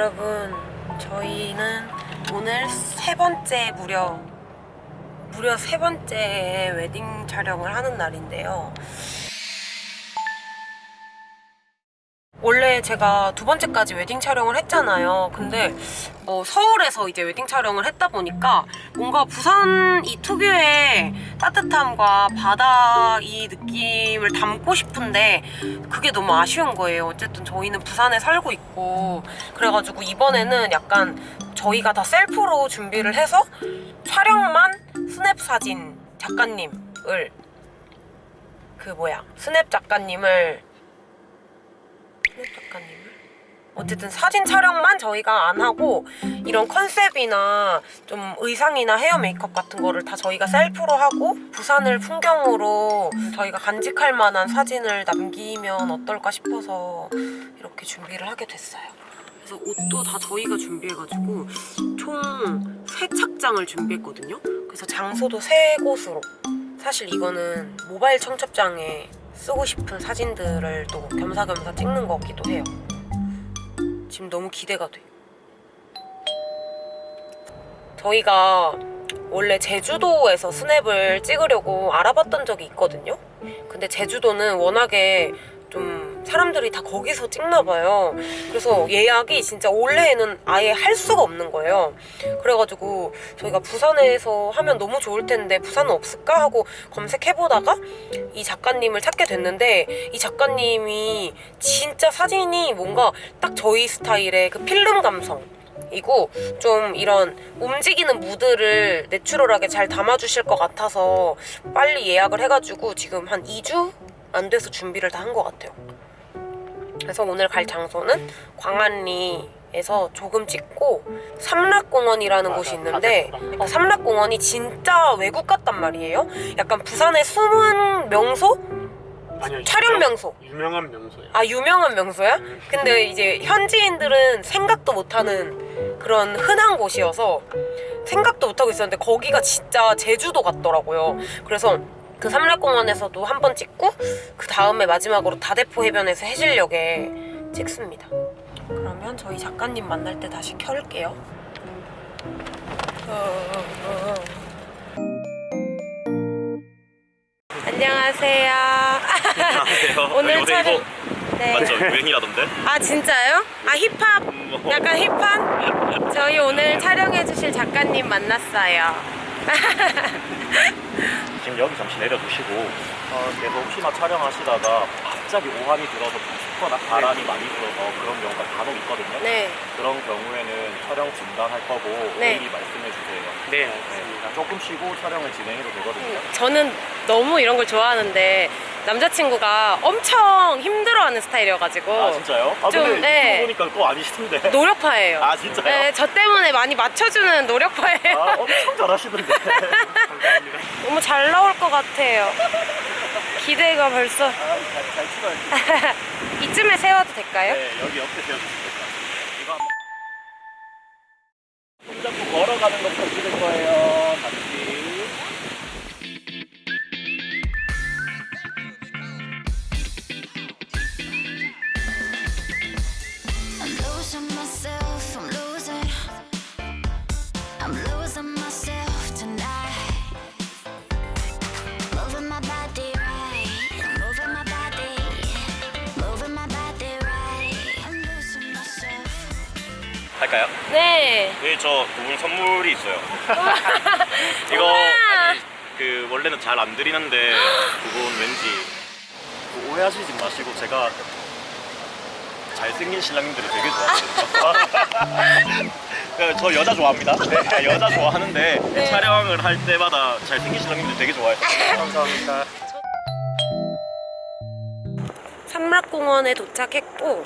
여러분 저희는 오늘 세 번째 무려 무려 세 번째 웨딩 촬영을 하는 날인데요 원래 제가 두 번째까지 웨딩 촬영을 했잖아요. 근데 어, 서울에서 이제 웨딩 촬영을 했다 보니까 뭔가 부산 이 특유의 따뜻함과 바다 이 느낌을 담고 싶은데 그게 너무 아쉬운 거예요. 어쨌든 저희는 부산에 살고 있고 그래가지고 이번에는 약간 저희가 다 셀프로 준비를 해서 촬영만 스냅 사진 작가님을 그 뭐야 스냅 작가님을 작가님을 어쨌든 사진 촬영만 저희가 안 하고 이런 컨셉이나 좀 의상이나 헤어 메이크업 같은 거를 다 저희가 셀프로 하고 부산을 풍경으로 저희가 간직할 만한 사진을 남기면 어떨까 싶어서 이렇게 준비를 하게 됐어요. 그래서 옷도 다 저희가 준비해가지고 총 세 착장을 준비했거든요. 그래서 장소도 세 곳으로. 사실 이거는 모바일 청첩장에 쓰고 싶은 사진들을 또 겸사겸사 찍는 거기도 해요. 지금 너무 기대가 돼. 저희가 원래 제주도에서 스냅을 찍으려고 알아봤던 적이 있거든요. 근데 제주도는 워낙에 좀 사람들이 다 거기서 찍나 봐요. 그래서 예약이 진짜 올해에는 아예 할 수가 없는 거예요. 그래가지고 저희가 부산에서 하면 너무 좋을 텐데 부산은 없을까 하고 검색해보다가 이 작가님을 찾게 됐는데 이 작가님이 진짜 사진이 뭔가 딱 저희 스타일의 그 필름 감성 이고 좀 이런 움직이는 무드를 내추럴하게 잘 담아주실 것 같아서 빨리 예약을 해가지고 지금 한 2주 안 돼서 준비를 다 한 것 같아요. 그래서 오늘 갈 장소는 광안리에서 조금 찍고 삼락공원이라는 곳이 있는데 어, 삼락공원이 진짜 외국 같단 말이에요. 약간 부산의 숨은 명소? 아니요, 촬영 유명- 명소. 유명한 명소예요. 아 유명한 명소야? 근데 이제 현지인들은 생각도 못하는 그런 흔한 곳이어서 생각도 못하고 있었는데 거기가 진짜 제주도 같더라고요 그래서 그 삼락공원에서도 한 번 찍고 그 다음에 마지막으로 다대포 해변에서 해질녘에 찍습니다 그러면 저희 작가님 만날 때 다시 켤게요 어, 안녕하세요 안녕하세요. 오늘 촬영- 네. 맞죠? 유행이라던데? 아 진짜요? 아 힙합 뭐. 약간 힙한? 저희 오늘 촬영해 주실 작가님 만났어요 지금 여기 잠시 내려두시고 어, 계속 혹시나 촬영하시다가 갑자기 오한이 들어서 춥거나 바람이 많이 불어서 그런 경우가 간혹 있거든요. 네 그런 경우에는 촬영 중단할 거고 네. 미리 말씀해 주세요. 네, 네, 조금 쉬고 촬영을 진행해도 되거든요. 저는 너무 이런 걸 좋아하는데 남자친구가 엄청 힘들어하는 스타일이어가지고 아 진짜요? 아 좀, 근데 네. 보니까 또 아니시던데. 노력파예요 아 진짜요? 네, 저 때문에 많이 맞춰주는 노력파예요 아 엄청 잘하시던데. 너무 잘 나올 것 같아요 기대가 벌써 아, 잘, 잘. 이쯤에 세워도 될까요? 네, 여기 옆에 같아요. 할까요? 네 네, 저 두 분 선물이 있어요. 이거. 아니, 그 원래는 잘 안 드리는데 두 분 왠지 그 오해하시지 마시고 제가 잘생긴 신랑님들을 되게 좋아하거든요. 그, 저 여자 좋아합니다. 네, 여자 좋아하는데 네. 촬영을 할 때마다 잘생긴 신랑님들 되게 좋아해서 감사합니다. 삼락공원에 도착했고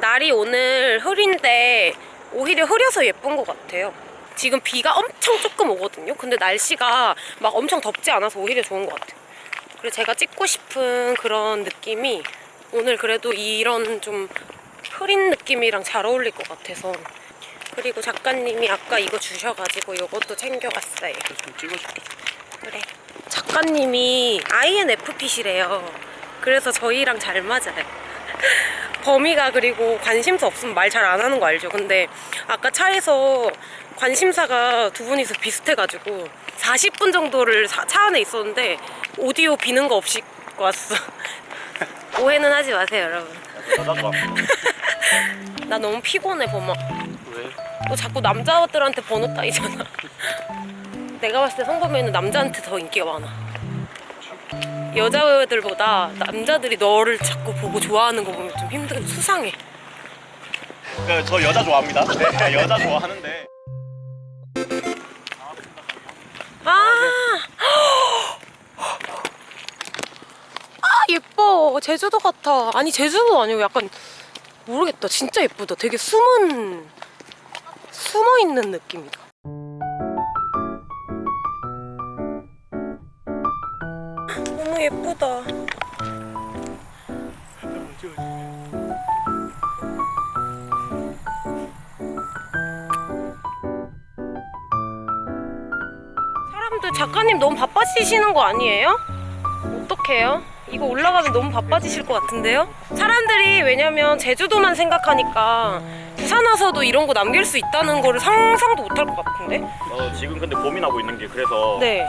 날이 오늘 흐린데 오히려 흐려서 예쁜 것 같아요 지금 비가 엄청 조금 오거든요 근데 날씨가 막 엄청 덥지 않아서 오히려 좋은 것 같아요 그리고 제가 찍고 싶은 그런 느낌이 오늘 그래도 이런 좀 흐린 느낌이랑 잘 어울릴 것 같아서 그리고 작가님이 아까 이거 주셔가지고 이것도 챙겨갔어요 좀 찍어줄게. 그래. 작가님이 INFP시래요. 그래서 저희랑 잘 맞아요. 범이가 그리고 관심사 없으면 말 잘 안 하는 거 알죠? 근데 아까 차에서 관심사가 두 분이서 비슷해가지고 40분 정도를 사- 차 안에 있었는데 오디오 비는 거 없이 왔어. 오해는 하지 마세요, 여러분. 나 너무 피곤해, 범아. 왜? 너 자꾸 남자들한테 번호 따이잖아. 내가 봤을 때 성범이는 남자한테 더 인기가 많아. 여자들보다 남자들이 너를 자꾸 보고 좋아하는 거 보면 좀 힘들고 수상해. 그, 저 여자 좋아합니다. 네, 여자 좋아하는데. 아! 아 예뻐. 제주도 같아. 아니 제주도 아니고 약간 모르겠다. 진짜 예쁘다. 되게 숨은 숨어 있는 느낌이다. 예쁘다. 사람들 작가님 너무 바빠지시는 거 아니에요? 어떡해요? 이거 올라가면 너무 바빠지실 것 같은데요? 사람들이 왜냐면 제주도만 생각하니까 부산 와서도 이런 거 남길 수 있다는 거를 상상도 못할 것 같은데? 어, 지금 근데 고민하고 있는 게 그래서 네.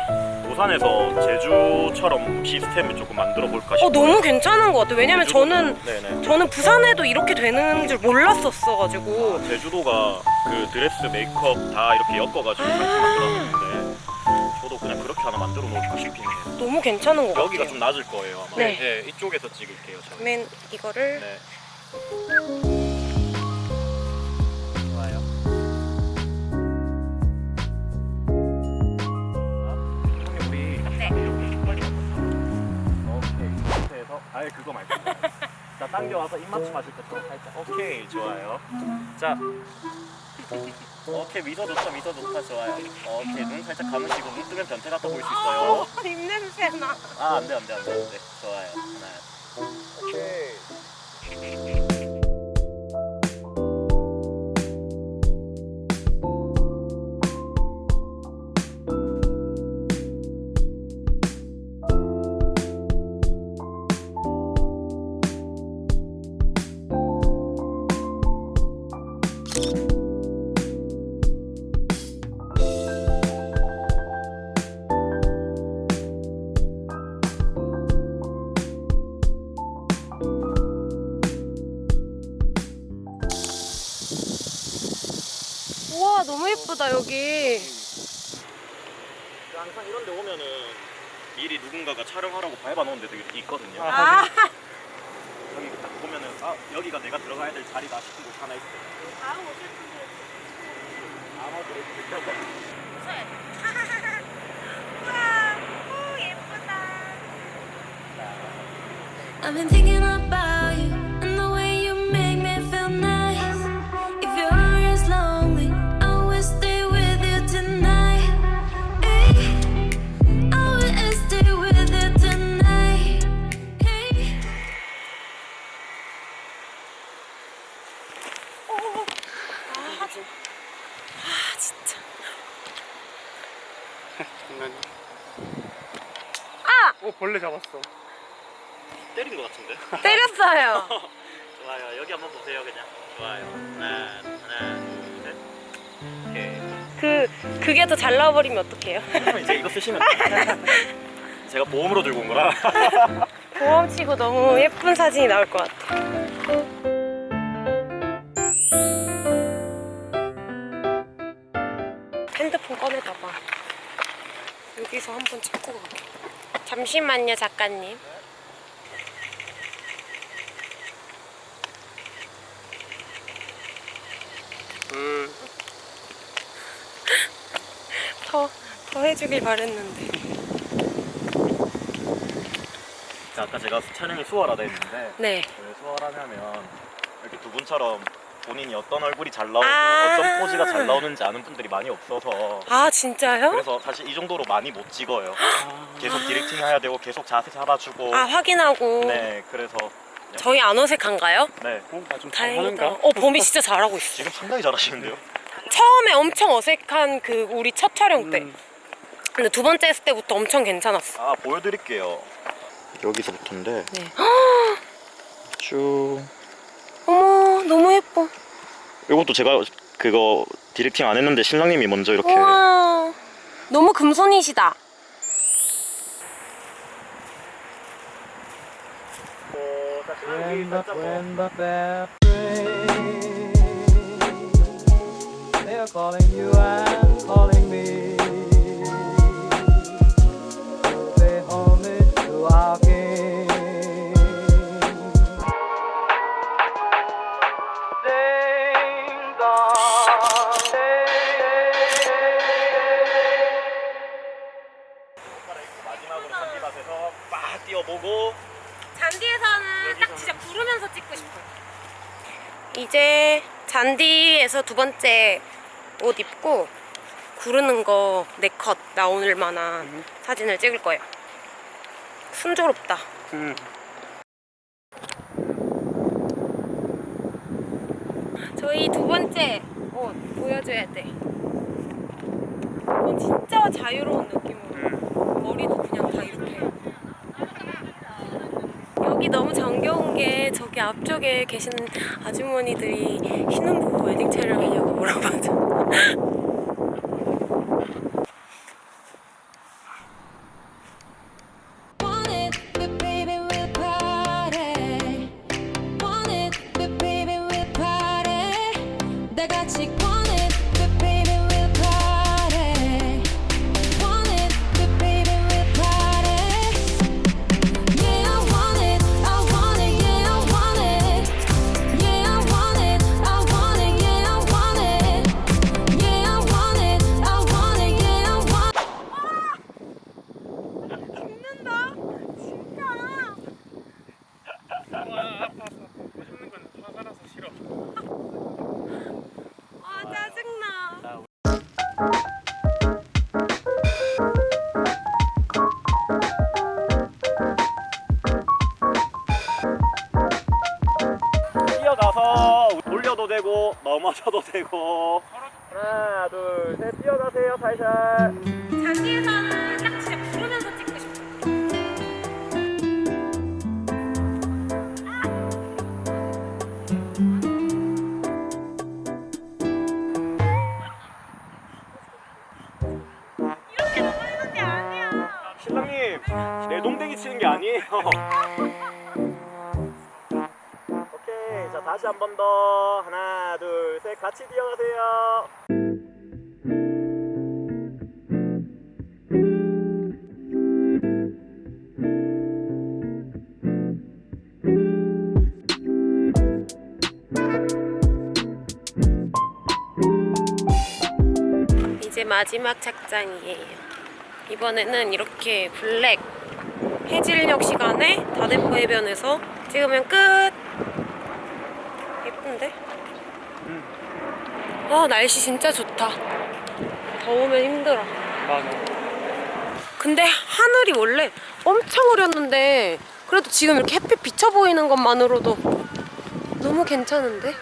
부산에서 제주처럼 시스템을 조금 만들어 볼까 싶어요. 어 너무 괜찮은 것 같아요. 왜냐면 저는 네네. 저는 부산에도 이렇게 되는 줄 몰랐었어 가지고 아, 제주도가 그 드레스 메이크업 다 이렇게 엮어가지고 아. 같이 만들었는데 저도 그냥 그렇게 하나 만들어 놓을까 싶긴 해요. 너무 괜찮은 것 여기가 같아요. 좀 낮을 거예요 아마. 네. 네, 이쪽에서 찍을게요 저희. 맨 이거를 네. 그거 말고. 자 당겨와서 입맞춤 하실 것처럼 살짝. 오케이 좋아요. 자. 오케이 미소 좋다 미소 좋다 좋아요. 오케이 눈 살짝 감으시고 눈 뜨면 변태 같아 보일 수 있어요. 입냄새 나. 아 안돼 안돼 안돼 안돼. 좋아요. 하나 예쁘다 여기. 항상 이런 데 오면은 미리 누군가가 촬영하라고 밟아놓은 데도 있거든요. 아. 여기 딱 보면은 아 여기가 내가 들어가야 될 자리다 싶은 곳 하나 있어요. 아마도 I've been thinking about you. and the 벌레 잡았어. 때린 것 같은데 때렸어요. 좋아요 여기 한번 보세요 그냥 좋아요 하나 하나 둘셋 오케이 그 그게 더 잘 나와버리면 어떡해요? 이제 이거 쓰시면 돼요 제가 보험으로 들고 온 거라 보험치고 너무 예쁜 사진이 나올 것 같아. 핸드폰 꺼내봐봐. 여기서 한번 찍고 갈게. 잠시만요, 작가님. 음. 더, 더 해주길 바랬는데. 자, 아까 제가 촬영이 수월하다 했는데 네. 왜 수월하냐면 이렇게 두 분처럼 본인이 어떤 얼굴이 잘 나오고 아. 어떤 포즈가 잘 나오는지 아는 분들이 많이 없어서 아, 진짜요? 그래서 사실 이 정도로 많이 못 찍어요 계속 디렉팅 해야 되고 계속 자세 잡아주고 아, 확인하고. 네 그래서 저희 안 어색한가요? 네 어, 나좀 다행이다. 어, 범이 진짜 잘하고 있어. 지금 상당히 잘하시는데요 처음에 엄청 어색한 그 우리 첫 촬영 때. 음. 근데 두 번째 했을 때부터 엄청 괜찮았어. 아 보여드릴게요 여기서부터인데 네. 쭉 너무 예뻐. 이것도 제가 그거 디렉팅 안 했는데 신랑님이 먼저 이렇게 우와. 너무 금손이시다. 잔디에서는 딱 진짜 구르면서 찍고 싶어요. 이제 잔디에서 두 번째 옷 입고 구르는 거네컷 나올 만한 사진을 찍을 거예요. 순조롭다. 음. 저희 두 번째 옷 보여줘야 돼. 이건 진짜 자유로운 느낌으로 머리도 그냥 다 이렇게. 여기 너무 정겨운 게 저기 앞쪽에 계신 아주머니들이 신혼부부 웨딩 촬영이냐고 물어봐줘. 한 번 더 하나 둘 셋 같이 뛰어가세요 이제 마지막 착장이에요. 이번에는 이렇게 블랙 해질녘 시간에 다대포 해변에서 찍으면 끝. 예쁜데? 아 날씨 진짜 좋다. 더우면 힘들어. 맞아 근데 하늘이 원래 엄청 흐렸는데 그래도 지금 이렇게 햇빛 비쳐 보이는 것만으로도 너무 괜찮은데?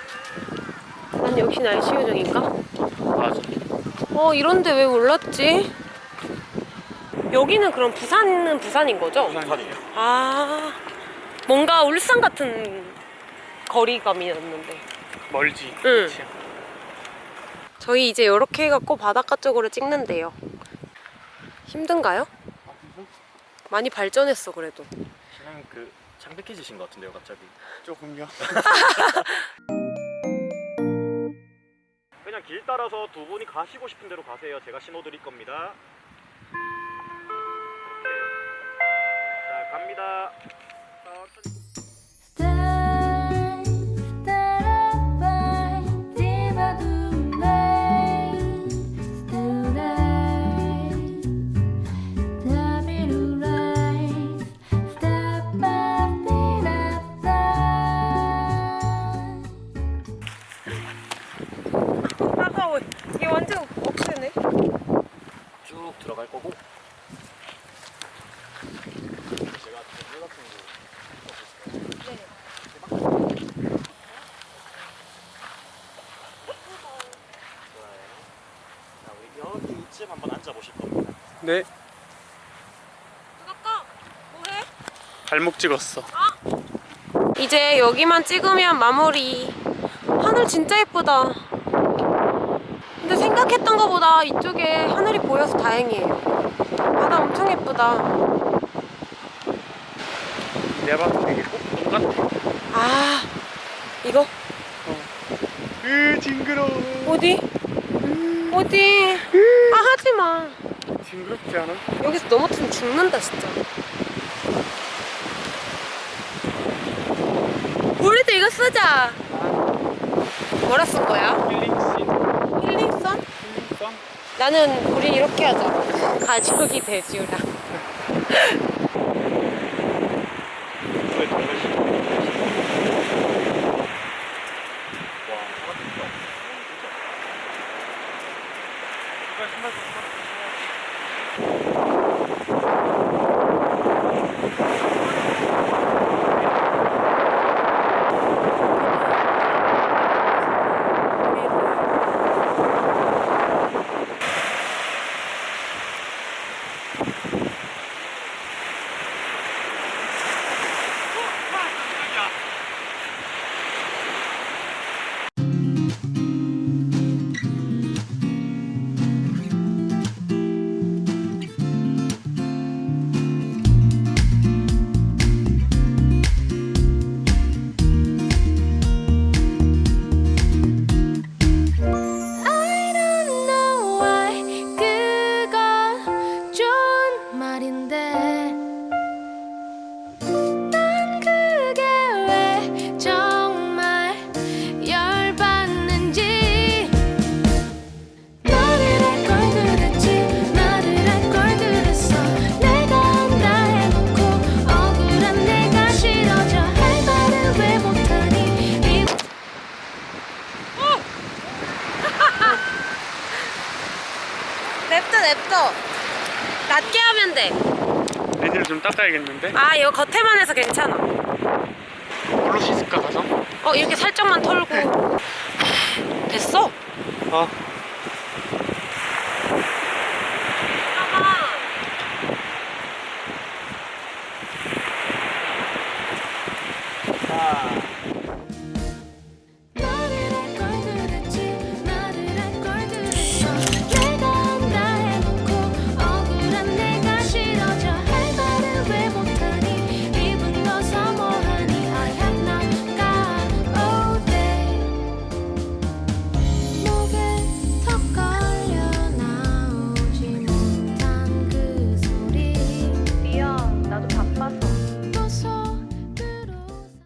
난 역시 날씨 요정인가? 맞아 어 이런데 왜 몰랐지? 여기는 그럼 부산은 부산인 거죠? 부산이에요 아 뭔가 울산 같은 거리감이었는데 멀지 응. 그치? 저희 이제 이렇게 해갖고 바닷가 쪽으로 찍는데요. 힘든가요? 많이 발전했어 그래도. 신랑 그 창백해지신 것 같은데요 갑자기. 조금요. 그냥 길 따라서 두 분이 가시고 싶은 대로 가세요. 제가 신호 드릴 겁니다. 오케이. 자 갑니다 들어갈 거고. 제가 물 같은 거 좋아요 자 우리 여기 이쯤 한번 앉아 보실 겁니다. 네. 아까 뭐해? 발목 찍었어. 이제 여기만 찍으면 마무리. 하늘 진짜 예쁘다. 근데 생각했던 것보다 이쪽에 하늘이 보여서 다행이에요. 바다 엄청 예쁘다. 내가 봤을 때 이게 꼭돈 같아. 아, 이거? 으 징그러워. 어디? 어디? 아, 하지 마. 징그럽지 않아? 여기서 넘어뜨리면 죽는다, 진짜. 우리도 이거 쓰자. 뭐라 쓴 거야? 힐링선? 힐링선? 나는 우리 이렇게 하자. 가족이 돼지우라. 받아야겠는데? 아 이거 겉에만 해서 괜찮아 뭘로 씻을까 가서? 어 이렇게 살짝만 털고 네. 됐어? 어